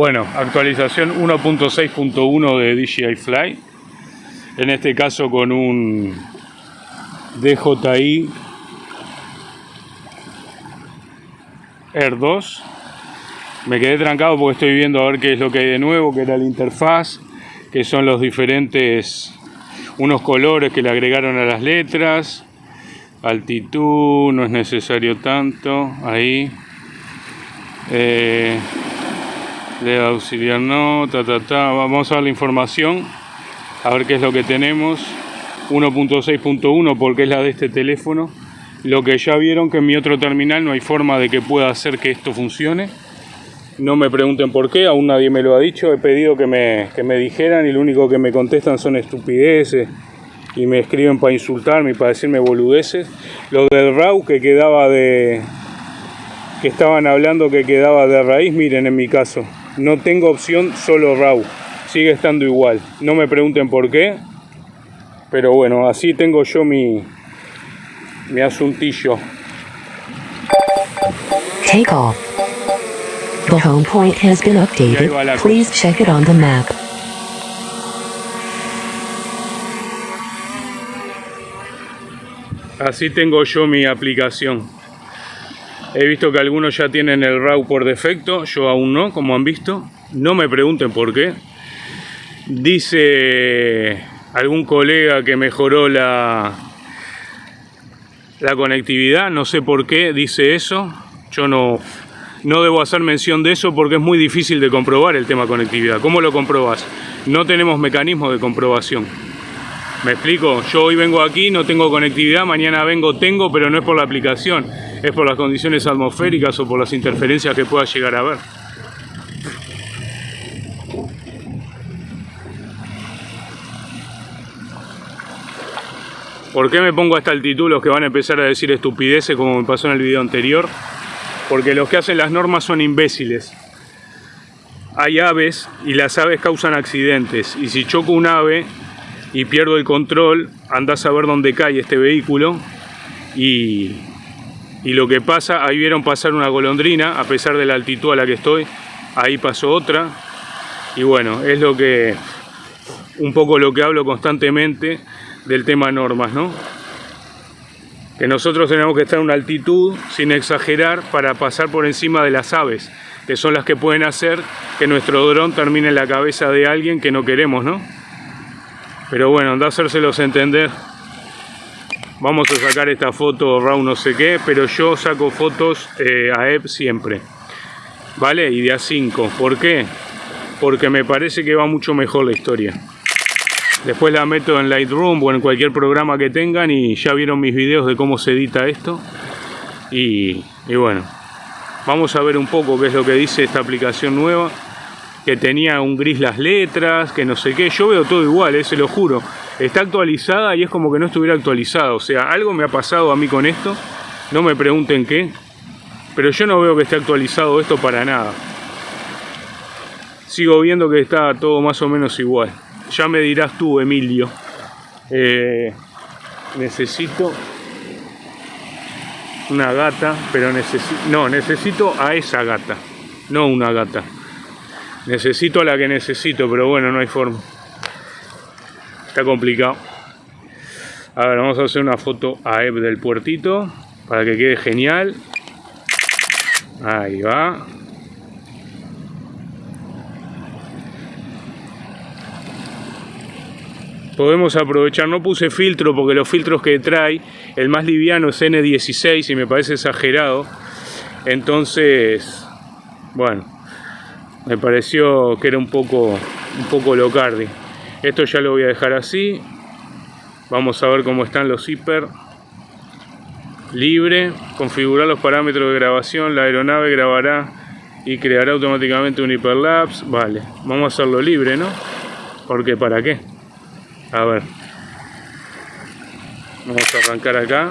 Bueno, actualización 1.6.1 de DJI Fly. En este caso con un DJI Air 2. Me quedé trancado porque estoy viendo a ver qué es lo que hay de nuevo, que era la interfaz, que son los diferentes, unos colores que le agregaron a las letras, altitud, no es necesario tanto, ahí. Eh, de auxiliar no, ta, ta, ta. Vamos a ver la información, a ver qué es lo que tenemos. 1.6.1 porque es la de este teléfono. Lo que ya vieron que en mi otro terminal no hay forma de que pueda hacer que esto funcione. No me pregunten por qué, aún nadie me lo ha dicho. He pedido que me, que me dijeran y lo único que me contestan son estupideces y me escriben para insultarme y para decirme boludeces. Lo del RAW que quedaba de, que estaban hablando que quedaba de raíz, miren en mi caso, no tengo opción solo RAW, sigue estando igual. No me pregunten por qué, pero bueno, así tengo yo mi, mi asuntillo. Take off. The home point has been updated. Please check it on the map. Así tengo yo mi aplicación. He visto que algunos ya tienen el RAW por defecto, yo aún no, como han visto. No me pregunten por qué. Dice algún colega que mejoró la, la conectividad, no sé por qué dice eso. Yo no, no debo hacer mención de eso porque es muy difícil de comprobar el tema conectividad. ¿Cómo lo comprobas? No tenemos mecanismo de comprobación. ¿Me explico? Yo hoy vengo aquí, no tengo conectividad, mañana vengo, tengo, pero no es por la aplicación es por las condiciones atmosféricas o por las interferencias que pueda llegar a haber. ¿Por qué me pongo a esta altitud los que van a empezar a decir estupideces como me pasó en el video anterior? Porque los que hacen las normas son imbéciles. Hay aves y las aves causan accidentes. Y si choco un ave y pierdo el control, andás a ver dónde cae este vehículo y y lo que pasa, ahí vieron pasar una golondrina, a pesar de la altitud a la que estoy, ahí pasó otra, y bueno, es lo que, un poco lo que hablo constantemente del tema normas, ¿no? Que nosotros tenemos que estar en una altitud, sin exagerar, para pasar por encima de las aves, que son las que pueden hacer que nuestro dron termine en la cabeza de alguien que no queremos, ¿no? Pero bueno, a hacérselos entender vamos a sacar esta foto RAW no sé qué, pero yo saco fotos eh, a EP siempre, ¿vale? Y de A5, ¿por qué? Porque me parece que va mucho mejor la historia. Después la meto en Lightroom o en cualquier programa que tengan y ya vieron mis videos de cómo se edita esto. Y bueno, vamos a ver un poco qué es lo que dice esta aplicación nueva que tenía un gris las letras, que no sé qué. Yo veo todo igual, eh, se lo juro. Está actualizada y es como que no estuviera actualizada. O sea, algo me ha pasado a mí con esto. No me pregunten qué. Pero yo no veo que esté actualizado esto para nada. Sigo viendo que está todo más o menos igual. Ya me dirás tú, Emilio. Eh, necesito una gata, pero necesito... No, necesito a esa gata. No una gata. Necesito a la que necesito, pero bueno, no hay forma. Está complicado. A ver, vamos a hacer una foto a Eve del puertito para que quede genial. Ahí va. Podemos aprovechar, no puse filtro porque los filtros que trae, el más liviano es N16 y me parece exagerado. Entonces, bueno, me pareció que era un poco, un poco locardi. Esto ya lo voy a dejar así. Vamos a ver cómo están los zipper. Libre, configurar los parámetros de grabación, la aeronave grabará y creará automáticamente un hiperlapse. Vale, vamos a hacerlo libre, ¿no? Porque ¿para qué? A ver. Vamos a arrancar acá.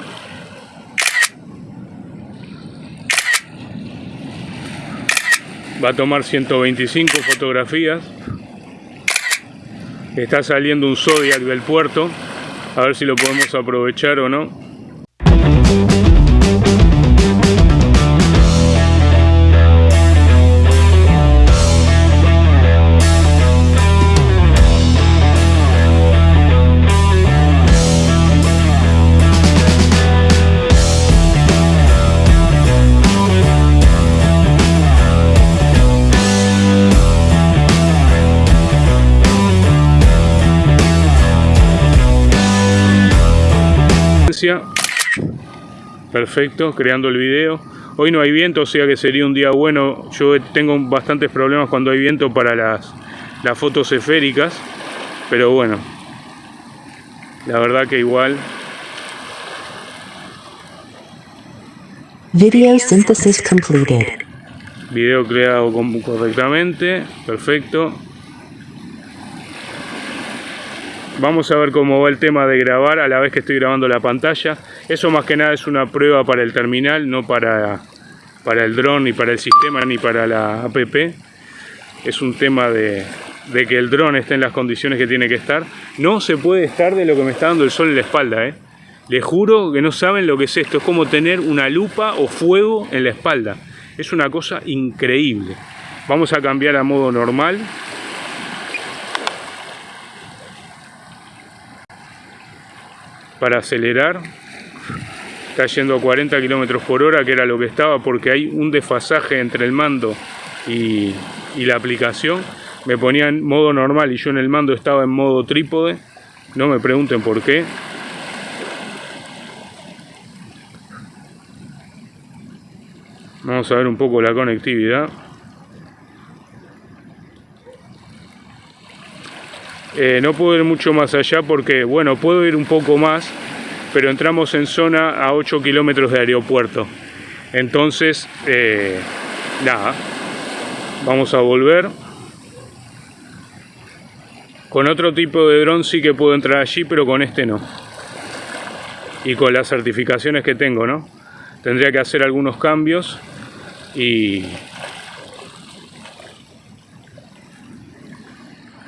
Va a tomar 125 fotografías. Está saliendo un Zodiac del puerto. A ver si lo podemos aprovechar o no Perfecto, creando el video. Hoy no hay viento, o sea que sería un día bueno. Yo tengo bastantes problemas cuando hay viento para las, las fotos esféricas. Pero bueno, la verdad que igual. Video synthesis completed. Video creado correctamente. Perfecto. Vamos a ver cómo va el tema de grabar a la vez que estoy grabando la pantalla. Eso más que nada es una prueba para el terminal, no para, para el dron, ni para el sistema, ni para la app. Es un tema de, de que el dron esté en las condiciones que tiene que estar. No se puede estar de lo que me está dando el sol en la espalda. ¿eh? Les juro que no saben lo que es esto. Es como tener una lupa o fuego en la espalda. Es una cosa increíble. Vamos a cambiar a modo normal. Para acelerar. Está yendo a 40 km por hora, que era lo que estaba, porque hay un desfasaje entre el mando y, y la aplicación. Me ponía en modo normal y yo en el mando estaba en modo trípode. No me pregunten por qué. Vamos a ver un poco la conectividad. Eh, no puedo ir mucho más allá porque, bueno, puedo ir un poco más, pero entramos en zona a 8 kilómetros de aeropuerto. Entonces, eh, nada, vamos a volver. Con otro tipo de dron sí que puedo entrar allí, pero con este no. Y con las certificaciones que tengo, ¿no? Tendría que hacer algunos cambios y,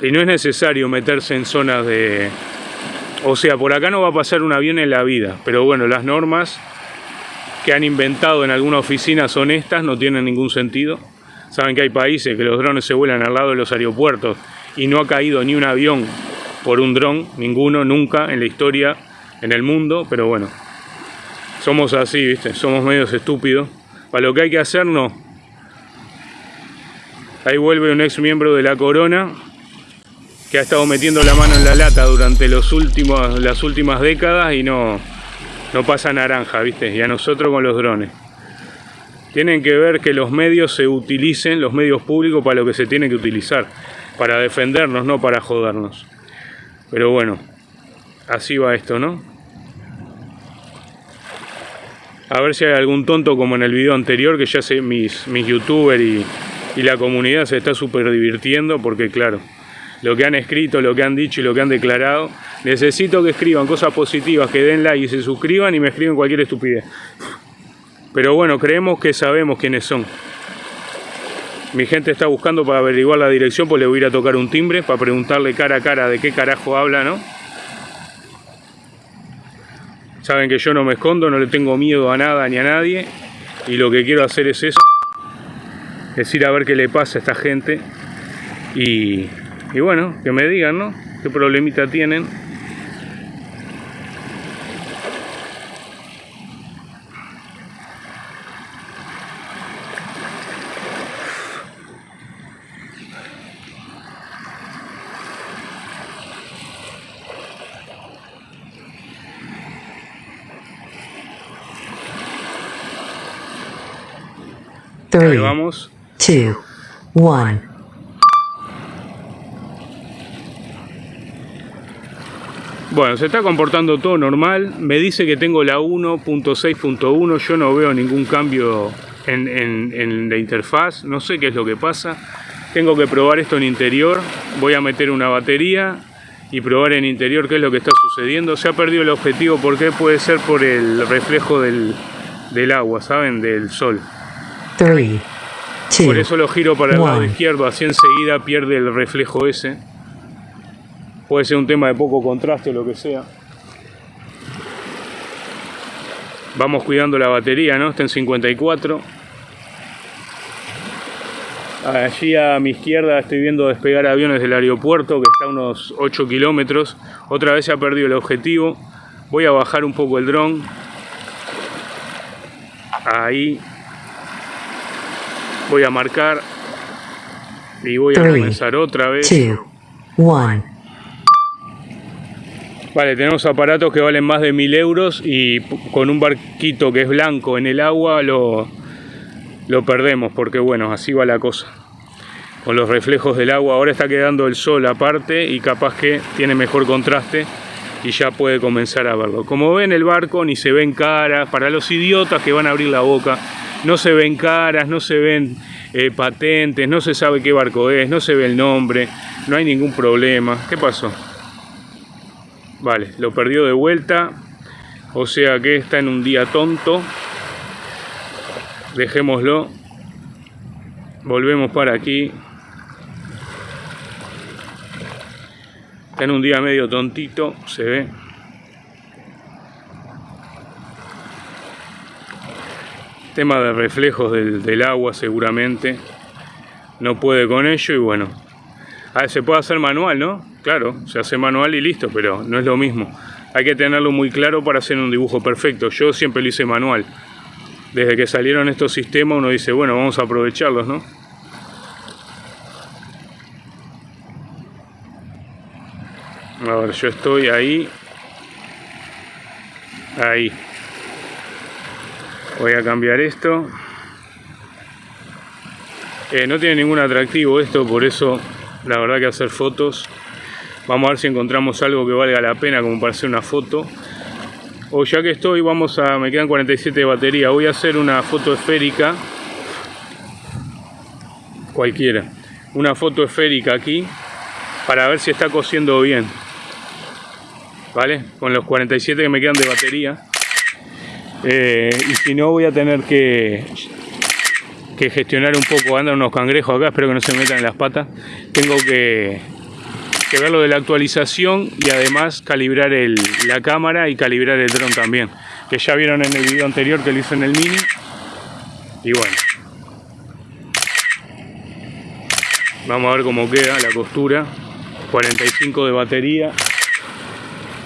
y no es necesario meterse en zonas de... O sea, por acá no va a pasar un avión en la vida, pero bueno, las normas que han inventado en alguna oficina son estas, no tienen ningún sentido. Saben que hay países que los drones se vuelan al lado de los aeropuertos y no ha caído ni un avión por un dron, ninguno, nunca en la historia, en el mundo, pero bueno, somos así, ¿viste? Somos medios estúpidos. Para lo que hay que hacer, no. Ahí vuelve un ex miembro de la corona que ha estado metiendo la mano en la lata durante los últimos, las últimas décadas y no, no pasa naranja, ¿viste? Y a nosotros con los drones. Tienen que ver que los medios se utilicen, los medios públicos, para lo que se tiene que utilizar. Para defendernos, no para jodernos. Pero bueno, así va esto, ¿no? A ver si hay algún tonto como en el video anterior, que ya sé, mis, mis youtubers y, y la comunidad se está súper divirtiendo, porque claro, lo que han escrito, lo que han dicho y lo que han declarado. Necesito que escriban cosas positivas, que den like y se suscriban y me escriben cualquier estupidez. Pero bueno, creemos que sabemos quiénes son. Mi gente está buscando para averiguar la dirección, pues le voy a ir a tocar un timbre para preguntarle cara a cara de qué carajo habla, ¿no? Saben que yo no me escondo, no le tengo miedo a nada ni a nadie. Y lo que quiero hacer es eso. Es ir a ver qué le pasa a esta gente. Y y bueno, que me digan, ¿no? ¿Qué problemita tienen? Three, Ahí vamos. two, one. Bueno, se está comportando todo normal. Me dice que tengo la 1.6.1. Yo no veo ningún cambio en, en, en, la interfaz. No sé qué es lo que pasa. Tengo que probar esto en interior. Voy a meter una batería y probar en interior qué es lo que está sucediendo. Se ha perdido el objetivo. ¿Por qué? Puede ser por el reflejo del, del agua, ¿saben? Del sol. Three, two, Por eso lo giro para el lado izquierdo. Así enseguida pierde el reflejo ese. Puede ser un tema de poco contraste o lo que sea. Vamos cuidando la batería, ¿no? Está en 54. Allí a mi izquierda estoy viendo despegar aviones del aeropuerto que está a unos 8 kilómetros. Otra vez se ha perdido el objetivo. Voy a bajar un poco el dron. Ahí. Voy a marcar. Y voy a Three, comenzar otra vez. two, one. Vale, tenemos aparatos que valen más de mil euros y con un barquito que es blanco en el agua lo, lo perdemos porque bueno, así va la cosa. Con los reflejos del agua, ahora está quedando el sol aparte y capaz que tiene mejor contraste y ya puede comenzar a verlo. Como ven el barco ni se ven caras, para los idiotas que van a abrir la boca, no se ven caras, no se ven eh, patentes, no se sabe qué barco es, no se ve el nombre, no hay ningún problema. ¿Qué pasó? Vale, lo perdió de vuelta, o sea que está en un día tonto. Dejémoslo. Volvemos para aquí. Está en un día medio tontito, se ve. Tema de reflejos del, agua seguramente. No puede con ello y bueno. Ah, se puede hacer manual, ¿no? Claro, se hace manual y listo, pero no es lo mismo. Hay que tenerlo muy claro para hacer un dibujo perfecto. Yo siempre lo hice manual. Desde que salieron estos sistemas uno dice, bueno, vamos a aprovecharlos, ¿no? A ver, yo estoy ahí. Ahí. Voy a cambiar esto. Eh, no tiene ningún atractivo esto, por eso la verdad que hacer fotos. Vamos a ver si encontramos algo que valga la pena como para hacer una foto. O ya que estoy, vamos a... me quedan 47 de batería. Voy a hacer una foto esférica. Cualquiera. Una foto esférica aquí. Para ver si está cosiendo bien. ¿Vale? Con los 47 que me quedan de batería. Eh, y si no voy a tener que, que gestionar un poco, andan unos cangrejos acá, espero que no se metan en las patas. Tengo que, que ver lo de la actualización y además calibrar el, la cámara y calibrar el dron también. Que ya vieron en el video anterior que lo hice en el mini. Y bueno. Vamos a ver cómo queda la costura. 45 de batería.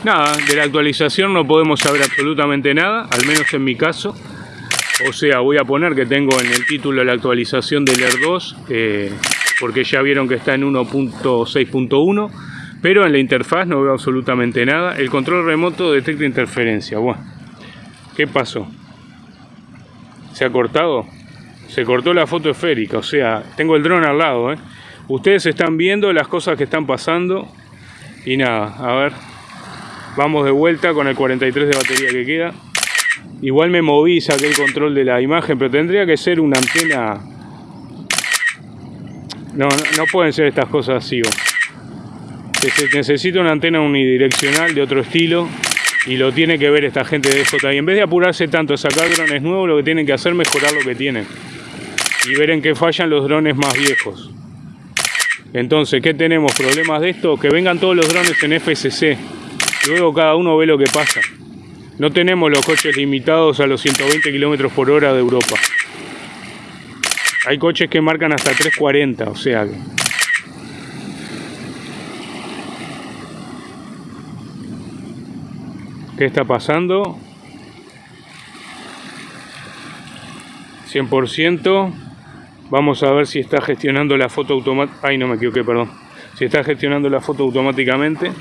Nada, de la actualización no podemos saber absolutamente nada, al menos en mi caso. O sea, voy a poner que tengo en el título la actualización del Air 2, porque ya vieron que está en 1.6.1, pero en la interfaz no veo absolutamente nada. El control remoto detecta interferencia. Bueno, ¿qué pasó? ¿Se ha cortado? Se cortó la foto esférica, o sea, tengo el dron al lado. ¿eh? Ustedes están viendo las cosas que están pasando y nada, a ver, Vamos de vuelta con el 43 de batería que queda. Igual me moví, saqué el control de la imagen, pero tendría que ser una antena... No, no, pueden ser estas cosas así. Se necesita una antena unidireccional de otro estilo y lo tiene que ver esta gente de Y En vez de apurarse tanto a sacar drones nuevos, lo que tienen que hacer es mejorar lo que tienen y ver en qué fallan los drones más viejos. Entonces, ¿qué tenemos? ¿Problemas de esto? Que vengan todos los drones en FSC Luego cada uno ve lo que pasa. No tenemos los coches limitados a los 120 km por hora de Europa. Hay coches que marcan hasta 340, o sea que... ¿Qué está pasando? 100%. Vamos a ver si está gestionando la foto automáticamente. Ay, no me equivoqué, perdón. Si está gestionando la foto automáticamente.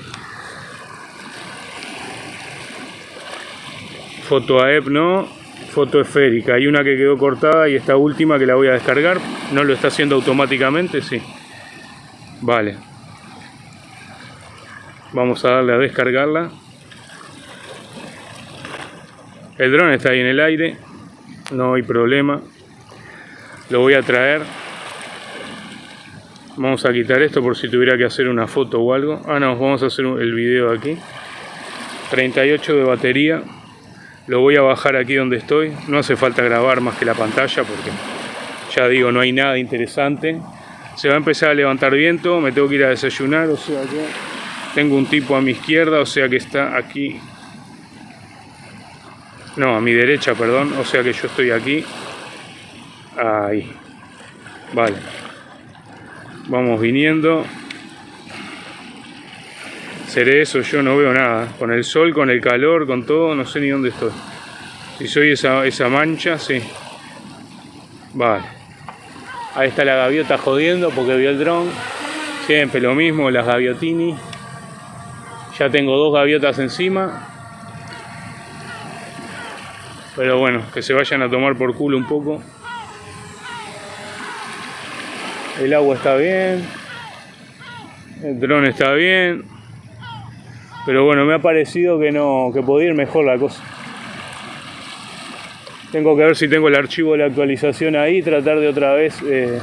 foto AEP no, foto esférica. Hay una que quedó cortada y esta última que la voy a descargar. No lo está haciendo automáticamente, sí. Vale. Vamos a darle a descargarla. El dron está ahí en el aire. No hay problema. Lo voy a traer. Vamos a quitar esto por si tuviera que hacer una foto o algo. Ah, no, vamos a hacer el video aquí. 38 de batería lo voy a bajar aquí donde estoy. No hace falta grabar más que la pantalla porque ya digo no hay nada interesante. Se va a empezar a levantar viento me tengo que ir a desayunar o sea que tengo un tipo a mi izquierda o sea que está aquí. No a mi derecha perdón o sea que yo estoy aquí. Ahí. Vale. Vamos viniendo seré eso, yo no veo nada. Con el sol, con el calor, con todo, no sé ni dónde estoy. Si soy esa, esa mancha, sí. Vale. Ahí está la gaviota jodiendo porque vio el dron. Siempre lo mismo, las gaviotini. Ya tengo dos gaviotas encima. Pero bueno, que se vayan a tomar por culo un poco. El agua está bien. El dron está bien. Pero bueno, me ha parecido que no, que podía ir mejor la cosa. Tengo que ver si tengo el archivo de la actualización ahí, tratar de otra vez eh,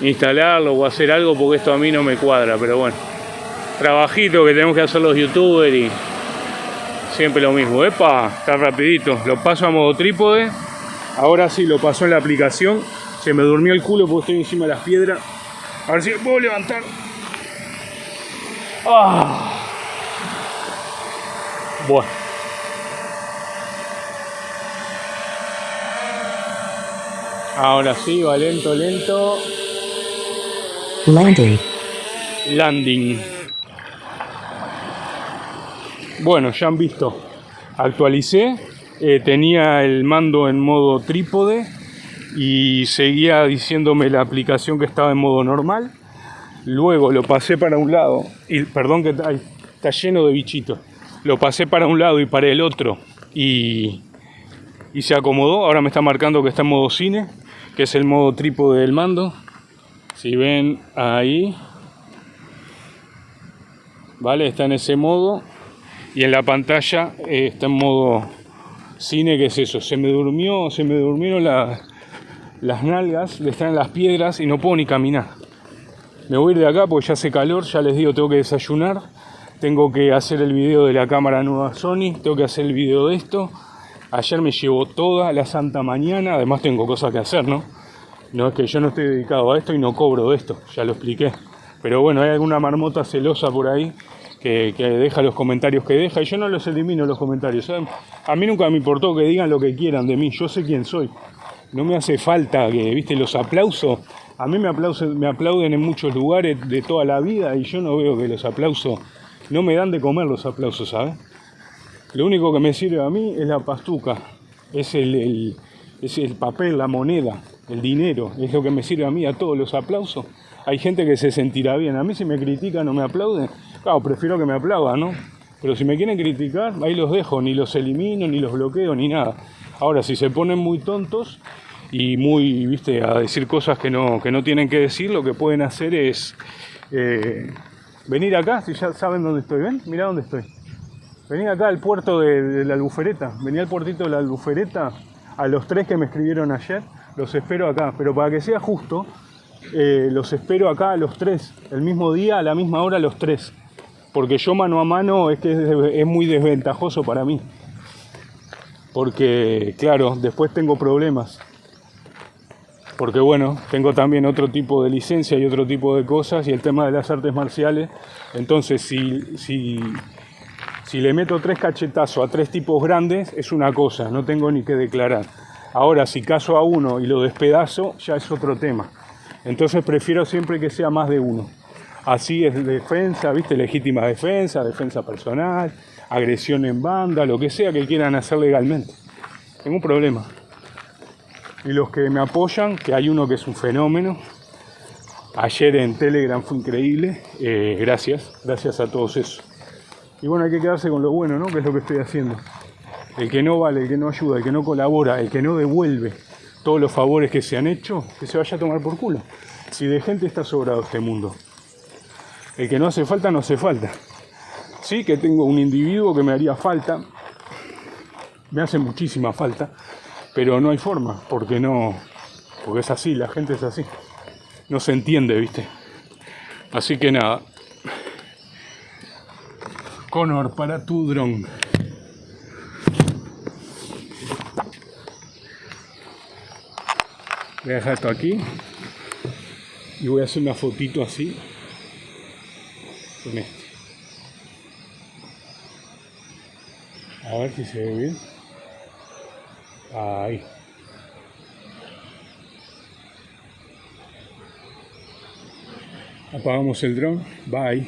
instalarlo o hacer algo porque esto a mí no me cuadra, pero bueno. Trabajito que tenemos que hacer los youtubers y siempre lo mismo. Epa, está rapidito. Lo paso a modo trípode. Ahora sí lo pasó en la aplicación. Se me durmió el culo porque estoy encima de las piedras. A ver si me puedo levantar. Ah. Bueno. Ahora sí, va lento, lento. Landing. Landing. Bueno, ya han visto. Actualicé. eh, tenía el mando en modo trípode y seguía diciéndome la aplicación que estaba en modo normal. Luego lo pasé para un lado y perdón que está lleno de bichitos. Lo pasé para un lado y para el otro y, y se acomodó. Ahora me está marcando que está en modo cine, que es el modo trípode del mando. Si ven ahí, vale, está en ese modo y en la pantalla eh, está en modo cine, que es eso. Se me durmió, se me durmieron la- las nalgas de estar en las piedras y no puedo ni caminar. Me voy a ir de acá porque ya hace calor, ya les digo, tengo que desayunar, tengo que hacer el video de la cámara nueva Sony, tengo que hacer el video de esto. Ayer me llevó toda la santa mañana, además tengo cosas que hacer, ¿no? No es que yo no estoy dedicado a esto y no cobro de esto, ya lo expliqué. Pero bueno, hay alguna marmota celosa por ahí que, que deja los comentarios que deja y yo no los elimino los comentarios. ¿saben? A mí nunca me importó que digan lo que quieran de mí, yo sé quién soy. No me hace falta que, viste, los aplausos. A mí me aplauden, en muchos lugares de toda la vida y yo no veo que los aplausos no me dan de comer los aplausos, ¿sabes? Lo único que me sirve a mí es la pastuca, es el, el- es el papel, la moneda, el dinero, es lo que me sirve a mí, a todos los aplausos. Hay gente que se sentirá bien, a mí si me critican o me aplauden, claro, prefiero que me aplaudan, ¿no? Pero si me quieren criticar, ahí los dejo, ni los elimino, ni los bloqueo, ni nada. Ahora, si se ponen muy tontos y muy, viste, a decir cosas que no, que no tienen que decir, lo que pueden hacer es eh, venir acá, si ya saben dónde estoy, ¿ven? Mirá dónde estoy. Vení acá al puerto de, la Albufereta. Vení al puertito de la Albufereta. A los tres que me escribieron ayer, los espero acá. Pero para que sea justo, eh, los espero acá a los tres. El mismo día, a la misma hora, los tres. Porque yo mano a mano es que es muy desventajoso para mí. Porque, claro, después tengo problemas. Porque bueno, tengo también otro tipo de licencia y otro tipo de cosas y el tema de las artes marciales. Entonces, si, si, si le meto tres cachetazos a tres tipos grandes, es una cosa, no tengo ni que declarar. Ahora, si caso a uno y lo despedazo, ya es otro tema. Entonces prefiero siempre que sea más de uno. Así es defensa, ¿viste? Legítima defensa, defensa personal, agresión en banda, lo que sea que quieran hacer legalmente. Ningún problema. Y los que me apoyan, que hay uno que es un fenómeno. Ayer en Telegram fue increíble. eh, gracias, gracias a todos esos. Y bueno, hay que quedarse con lo bueno, ¿no? Que es lo que estoy haciendo. El que no vale, el que no ayuda, el que no colabora, el que no devuelve todos los favores que se han hecho, que se vaya a tomar por culo. Si de gente está sobrado este mundo. El que no hace falta, no hace falta. Sí que tengo un individuo que me haría falta. Me hace muchísima falta. Pero no hay forma, porque no. Porque es así, la gente es así. No se entiende, ¿viste? Así que nada. Connor, para tu dron. Voy a dejar esto aquí. Y voy a hacer una fotito así. Con este. A ver si se ve bien. Ahí. Apagamos el dron. Bye.